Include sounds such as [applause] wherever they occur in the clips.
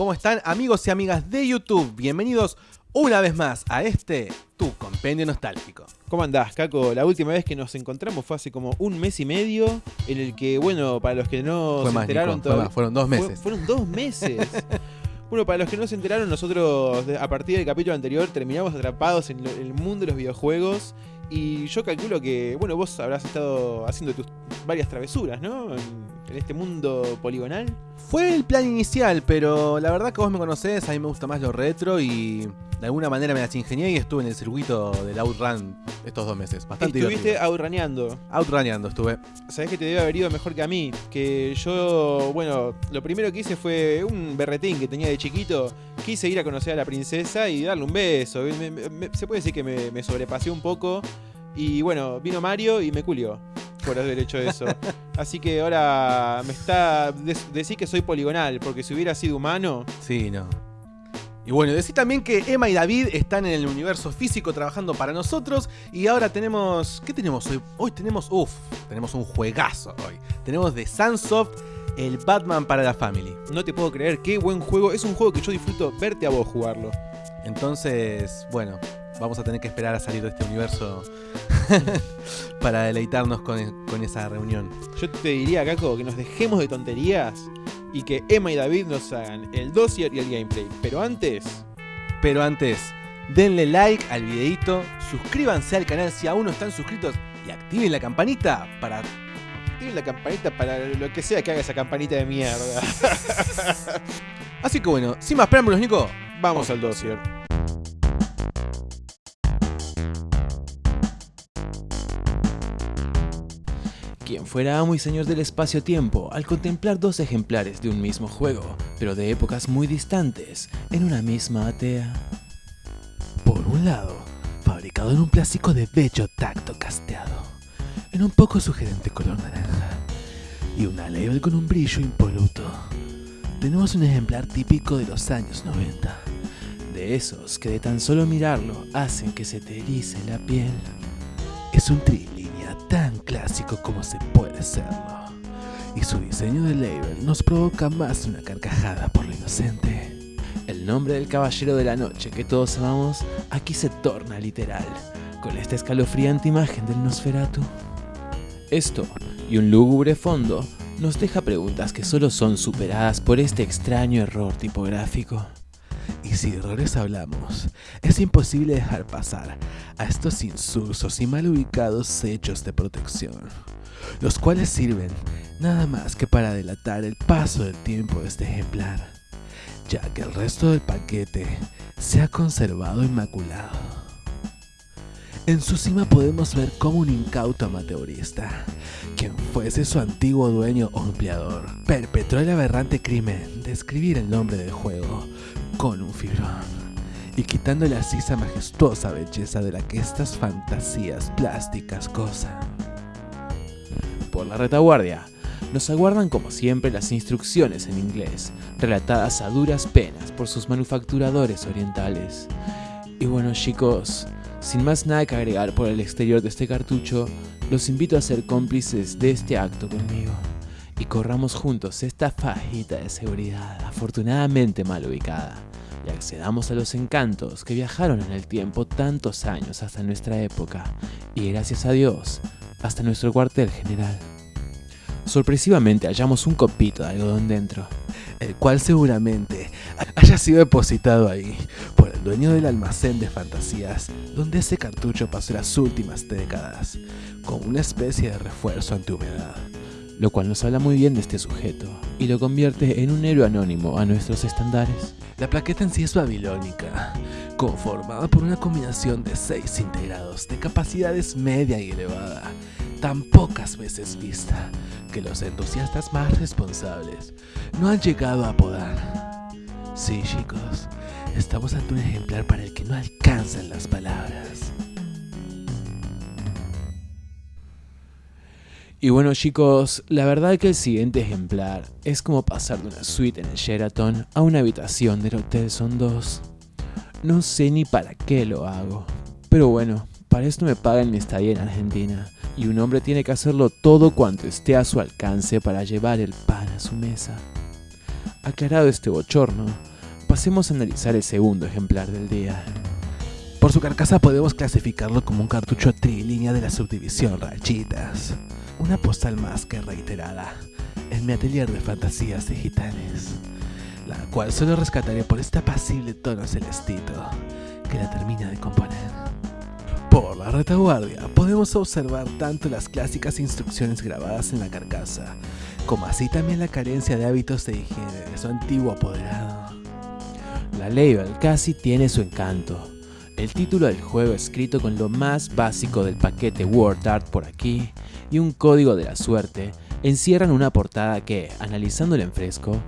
¿Cómo están amigos y amigas de YouTube? Bienvenidos una vez más a este, tu compendio nostálgico. ¿Cómo andás, Caco? La última vez que nos encontramos fue hace como un mes y medio, en el que, bueno, para los que no Fue se más, enteraron Nico, fue todavía- más, fueron dos fue- meses. fueron dos meses. [laughs] bueno, para los que no se enteraron, nosotros a partir del capítulo anterior terminamos atrapados en, lo- en el mundo de los videojuegos. Y yo calculo que, bueno, vos habrás estado haciendo tus varias travesuras, ¿no? En, en este mundo poligonal. Fue el plan inicial, pero la verdad que vos me conocés, a mí me gusta más lo retro y de alguna manera me las ingenié y estuve en el circuito del Outrun estos dos meses. Bastante Estuviste divertido. outraneando. Outraneando estuve. Sabés que te debe haber ido mejor que a mí. Que yo, bueno, lo primero que hice fue un berretín que tenía de chiquito. Quise ir a conocer a la princesa y darle un beso. Me- me- me- se puede decir que me, me sobrepasé un poco. Y bueno, vino Mario y me culió por haber hecho eso. [laughs] Así que ahora me está. decir que soy poligonal, porque si hubiera sido humano. Sí, no. Y bueno, decir también que Emma y David están en el universo físico trabajando para nosotros. Y ahora tenemos. ¿Qué tenemos hoy? Hoy tenemos. Uff, tenemos un juegazo hoy. Tenemos de Sunsoft el Batman para la Family. No te puedo creer, qué buen juego. Es un juego que yo disfruto verte a vos jugarlo. Entonces, bueno, vamos a tener que esperar a salir de este universo [laughs] para deleitarnos con, con esa reunión. Yo te diría, Caco, que nos dejemos de tonterías y que Emma y David nos hagan el dossier y el gameplay. Pero antes, Pero antes, denle like al videito, suscríbanse al canal si aún no están suscritos y activen la campanita para activen la campanita para lo que sea que haga esa campanita de mierda. [laughs] Así que bueno, sin más preámbulos, Nico, Vamos al dossier. Quien fuera amo y señor del espacio-tiempo al contemplar dos ejemplares de un mismo juego, pero de épocas muy distantes, en una misma atea. Por un lado, fabricado en un plástico de bello tacto casteado, en un poco sugerente color naranja, y una label con un brillo impoluto. Tenemos un ejemplar típico de los años 90, de esos que de tan solo mirarlo hacen que se te erice la piel. Es un tan clásico como se puede serlo. Y su diseño de label nos provoca más una carcajada por lo inocente. El nombre del caballero de la noche que todos amamos aquí se torna literal, con esta escalofriante imagen del Nosferatu. Esto, y un lúgubre fondo, nos deja preguntas que solo son superadas por este extraño error tipográfico. Y si de errores hablamos, es imposible dejar pasar a estos insulsos y mal ubicados sellos de protección, los cuales sirven nada más que para delatar el paso del tiempo de este ejemplar, ya que el resto del paquete se ha conservado inmaculado. En su cima podemos ver cómo un incauto amateurista, quien fuese su antiguo dueño o empleador, perpetró el aberrante crimen de escribir el nombre del juego con un fibrón y quitando la sisa majestuosa belleza de la que estas fantasías plásticas gozan. Por la retaguardia, nos aguardan como siempre las instrucciones en inglés, relatadas a duras penas por sus manufacturadores orientales. Y bueno chicos, sin más nada que agregar por el exterior de este cartucho, los invito a ser cómplices de este acto conmigo y corramos juntos esta fajita de seguridad afortunadamente mal ubicada y accedamos a los encantos que viajaron en el tiempo tantos años hasta nuestra época y gracias a Dios hasta nuestro cuartel general. Sorpresivamente hallamos un copito de algodón dentro, el cual seguramente haya sido depositado ahí por el dueño del almacén de fantasías donde ese cartucho pasó las últimas décadas, como una especie de refuerzo antihumedad lo cual nos habla muy bien de este sujeto y lo convierte en un héroe anónimo a nuestros estándares. La plaqueta en sí es babilónica, conformada por una combinación de seis integrados de capacidades media y elevada, tan pocas veces vista que los entusiastas más responsables no han llegado a apodar. Sí, chicos, estamos ante un ejemplar para el que no alcanzan las palabras. Y bueno chicos, la verdad que el siguiente ejemplar es como pasar de una suite en el Sheraton a una habitación del Hotel Son 2. No sé ni para qué lo hago, pero bueno, para esto me pagan mi estadía en Argentina, y un hombre tiene que hacerlo todo cuanto esté a su alcance para llevar el pan a su mesa. Aclarado este bochorno, pasemos a analizar el segundo ejemplar del día. Por su carcasa podemos clasificarlo como un cartucho trilínea de la subdivisión Rachitas. Una postal más que reiterada en mi atelier de fantasías digitales, la cual solo rescataré por este apacible tono celestito que la termina de componer. Por la retaguardia podemos observar tanto las clásicas instrucciones grabadas en la carcasa, como así también la carencia de hábitos de higiene de su antiguo apoderado. La label casi tiene su encanto. El título del juego escrito con lo más básico del paquete Word Art por aquí y un código de la suerte encierran una portada que, analizándola en fresco,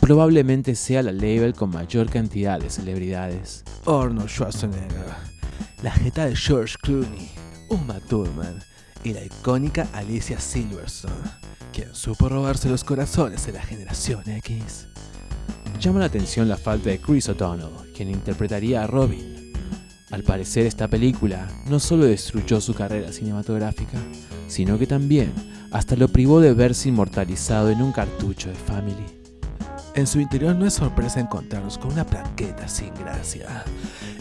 probablemente sea la label con mayor cantidad de celebridades. Arnold Schwarzenegger, la jeta de George Clooney, Uma Thurman y la icónica Alicia Silverstone, quien supo robarse los corazones de la generación X. Llama la atención la falta de Chris O'Donnell, quien interpretaría a Robin. Al parecer esta película no solo destruyó su carrera cinematográfica, sino que también hasta lo privó de verse inmortalizado en un cartucho de Family. En su interior no es sorpresa encontrarnos con una plaqueta sin gracia.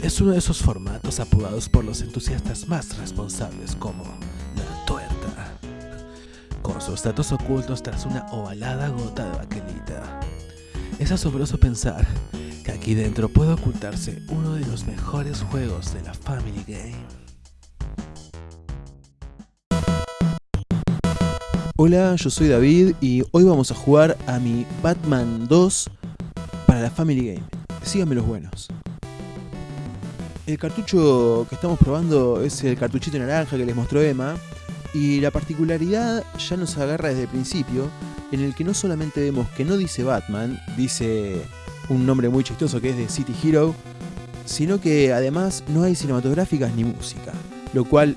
Es uno de esos formatos apodados por los entusiastas más responsables como la tuerta, con sus datos ocultos tras una ovalada gota de baquelita. Es asombroso pensar aquí dentro puede ocultarse uno de los mejores juegos de la Family Game. Hola, yo soy David y hoy vamos a jugar a mi Batman 2 para la Family Game. Síganme los buenos. El cartucho que estamos probando es el cartuchito naranja que les mostró Emma y la particularidad ya nos agarra desde el principio en el que no solamente vemos que no dice Batman, dice un nombre muy chistoso que es de City Hero, sino que además no hay cinematográficas ni música, lo cual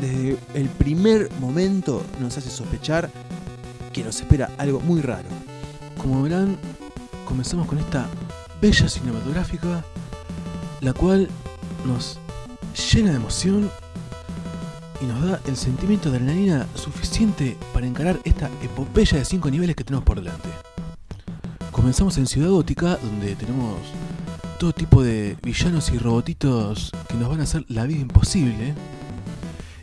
desde el primer momento nos hace sospechar que nos espera algo muy raro. Como verán, comenzamos con esta bella cinematográfica, la cual nos llena de emoción y nos da el sentimiento de adrenalina suficiente para encarar esta epopeya de 5 niveles que tenemos por delante. Comenzamos en Ciudad Gótica, donde tenemos todo tipo de villanos y robotitos que nos van a hacer la vida imposible.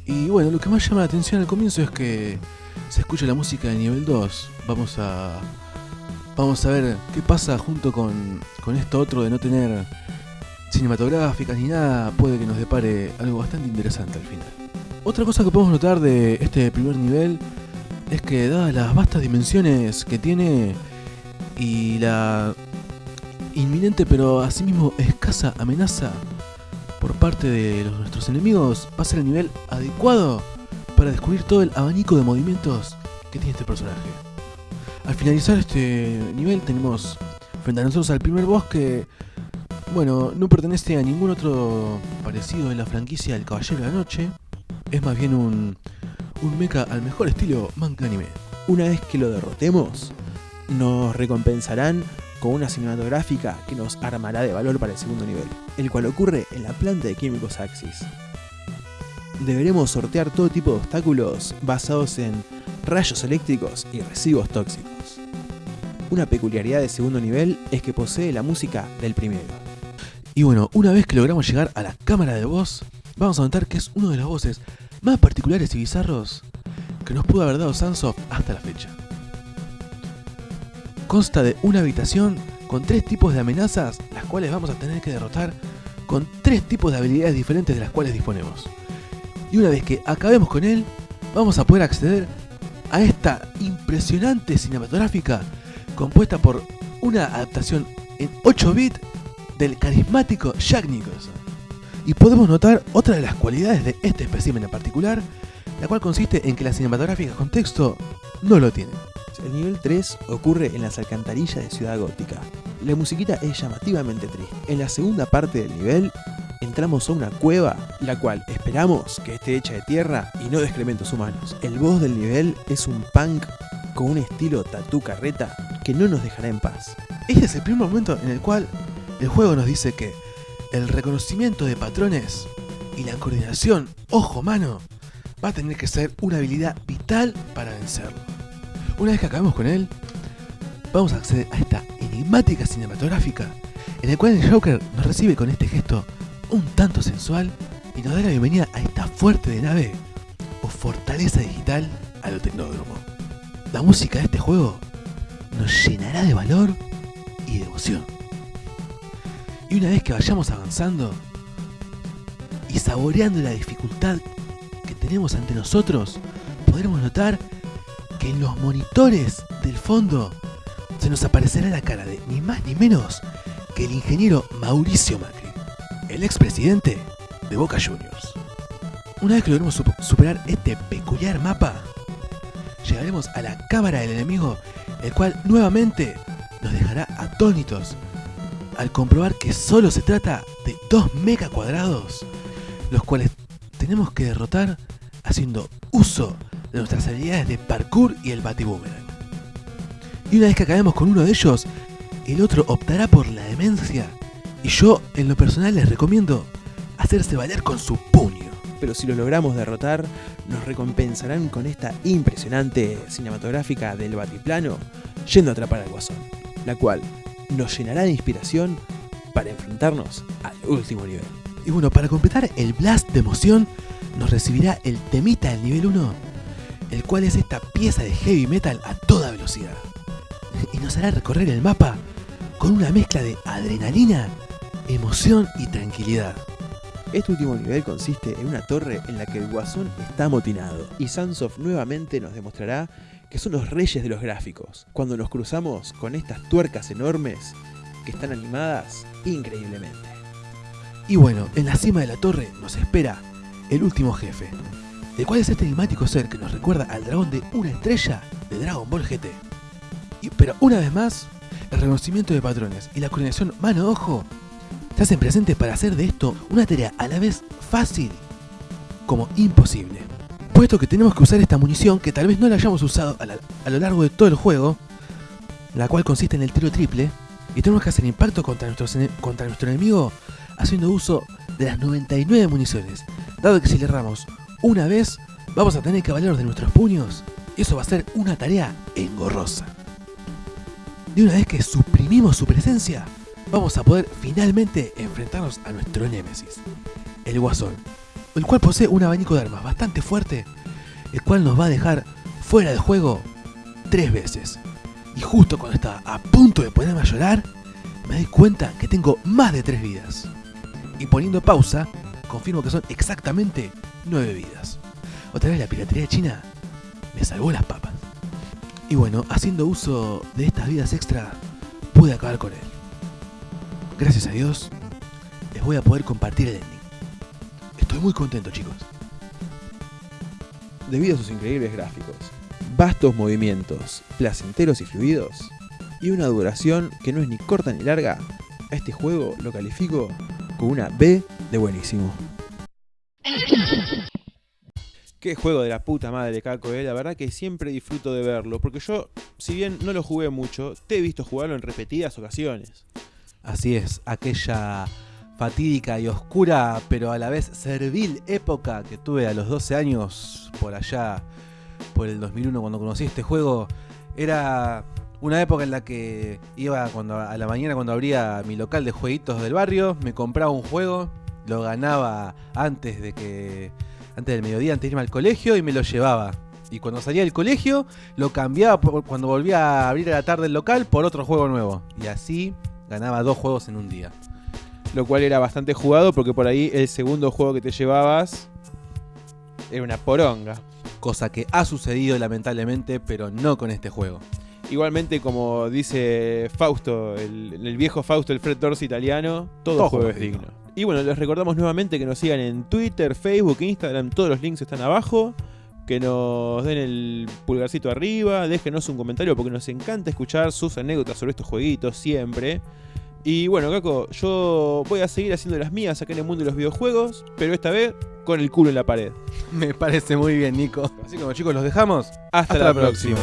Y bueno, lo que más llama la atención al comienzo es que se escucha la música de nivel 2. Vamos a. Vamos a ver qué pasa junto con, con esto otro de no tener cinematográficas ni nada. Puede que nos depare algo bastante interesante al final. Otra cosa que podemos notar de este primer nivel es que dadas las vastas dimensiones que tiene y la inminente pero asimismo escasa amenaza por parte de nuestros enemigos, va a el nivel adecuado para descubrir todo el abanico de movimientos que tiene este personaje. Al finalizar este nivel tenemos frente a nosotros al primer boss que, bueno, no pertenece a ningún otro parecido en la franquicia del Caballero de la Noche. Es más bien un, un mecha al mejor estilo manga anime. Una vez que lo derrotemos, nos recompensarán con una cinematográfica que nos armará de valor para el segundo nivel, el cual ocurre en la planta de químicos Axis. Deberemos sortear todo tipo de obstáculos basados en rayos eléctricos y residuos tóxicos. Una peculiaridad del segundo nivel es que posee la música del primero. Y bueno, una vez que logramos llegar a la cámara de voz, vamos a notar que es uno de los voces más particulares y bizarros que nos pudo haber dado Sunsoft hasta la fecha. Consta de una habitación con tres tipos de amenazas, las cuales vamos a tener que derrotar con tres tipos de habilidades diferentes de las cuales disponemos. Y una vez que acabemos con él, vamos a poder acceder a esta impresionante cinematográfica compuesta por una adaptación en 8 bits del carismático Jack Nicholson. Y podemos notar otra de las cualidades de este espécimen en particular, la cual consiste en que las cinematográficas con texto no lo tienen. El nivel 3 ocurre en las alcantarillas de Ciudad Gótica. La musiquita es llamativamente triste. En la segunda parte del nivel entramos a una cueva, la cual esperamos que esté hecha de tierra y no de excrementos humanos. El boss del nivel es un punk con un estilo tatú carreta que no nos dejará en paz. Este es el primer momento en el cual el juego nos dice que el reconocimiento de patrones y la coordinación ojo-mano va a tener que ser una habilidad vital para vencerlo. Una vez que acabemos con él, vamos a acceder a esta enigmática cinematográfica en el cual el Joker nos recibe con este gesto un tanto sensual y nos da la bienvenida a esta fuerte de nave o fortaleza digital a lo tecnódromo. La música de este juego nos llenará de valor y de emoción. Y una vez que vayamos avanzando y saboreando la dificultad que tenemos ante nosotros, podremos notar que en los monitores del fondo se nos aparecerá la cara de ni más ni menos que el ingeniero Mauricio Macri, el expresidente de Boca Juniors. Una vez que logremos sup- superar este peculiar mapa, llegaremos a la cámara del enemigo, el cual nuevamente nos dejará atónitos al comprobar que solo se trata de dos mega cuadrados, los cuales tenemos que derrotar haciendo uso de nuestras habilidades de parkour y el batiboomerang. Y una vez que acabemos con uno de ellos, el otro optará por la demencia. Y yo, en lo personal, les recomiendo hacerse valer con su puño. Pero si lo logramos derrotar, nos recompensarán con esta impresionante cinematográfica del batiplano yendo a atrapar al guasón, la cual nos llenará de inspiración para enfrentarnos al último nivel. Y bueno, para completar el blast de emoción, nos recibirá el temita del nivel 1, el cual es esta pieza de heavy metal a toda velocidad. Y nos hará recorrer el mapa con una mezcla de adrenalina, emoción y tranquilidad. Este último nivel consiste en una torre en la que el guasón está amotinado y Sunsoft nuevamente nos demostrará que son los reyes de los gráficos, cuando nos cruzamos con estas tuercas enormes que están animadas increíblemente. Y bueno, en la cima de la torre nos espera el último jefe, el cual es este enigmático ser que nos recuerda al dragón de una estrella de Dragon Ball GT. Pero una vez más, el reconocimiento de patrones y la coordinación mano-ojo se hacen presentes para hacer de esto una tarea a la vez fácil como imposible. Puesto que tenemos que usar esta munición que tal vez no la hayamos usado a, lo largo de todo el juego, la cual consiste en el tiro triple, y tenemos que hacer impacto contra, contra nuestro enemigo haciendo uso de las 99 municiones, dado que si le erramos una vez, vamos a tener que valernos de nuestros puños, y eso va a ser una tarea engorrosa. De una vez que suprimimos su presencia, vamos a poder finalmente enfrentarnos a nuestro némesis, el Guasón, el cual posee un abanico de armas bastante fuerte, el cual nos va a dejar fuera del juego tres veces. Y justo cuando estaba a punto de ponerme a llorar, me doy cuenta que tengo más de tres vidas. Y poniendo pausa, confirmo que son exactamente nueve vidas. Otra vez la piratería china me salvó las papas. Y bueno, haciendo uso de estas vidas extra, pude acabar con él. Gracias a Dios, les voy a poder compartir el ending. Estoy muy contento, chicos. Debido a sus increíbles gráficos, vastos movimientos, placenteros y fluidos, y una duración que no es ni corta ni larga, a este juego lo califico con una B de buenísimo. [laughs] Qué juego de la puta madre, Caco, eh. La verdad que siempre disfruto de verlo. Porque yo, si bien no lo jugué mucho, te he visto jugarlo en repetidas ocasiones. Así es, aquella fatídica y oscura, pero a la vez servil época que tuve a los 12 años, por allá, por el 2001, cuando conocí este juego, era una época en la que iba cuando a la mañana cuando abría mi local de jueguitos del barrio, me compraba un juego, lo ganaba antes de que antes del mediodía, antes de irme al colegio y me lo llevaba. Y cuando salía del colegio, lo cambiaba por- cuando volvía a abrir a la tarde el local por otro juego nuevo. Y así ganaba dos juegos en un día. Lo cual era bastante jugado porque por ahí el segundo juego que te llevabas era una poronga. Cosa que ha sucedido lamentablemente, pero no con este juego. Igualmente, como dice Fausto, el, el viejo Fausto, el Fred Dorsey italiano, todo, Todo juego es es digno. digno. Y bueno, les recordamos nuevamente que nos sigan en Twitter, Facebook, Instagram, todos los links están abajo. Que nos den el pulgarcito arriba, déjenos un comentario porque nos encanta escuchar sus anécdotas sobre estos jueguitos siempre. Y bueno, Caco, yo voy a seguir haciendo las mías acá en el mundo de los videojuegos, pero esta vez con el culo en la pared. [laughs] Me parece muy bien, Nico. Así como chicos, los dejamos. Hasta, la, próxima.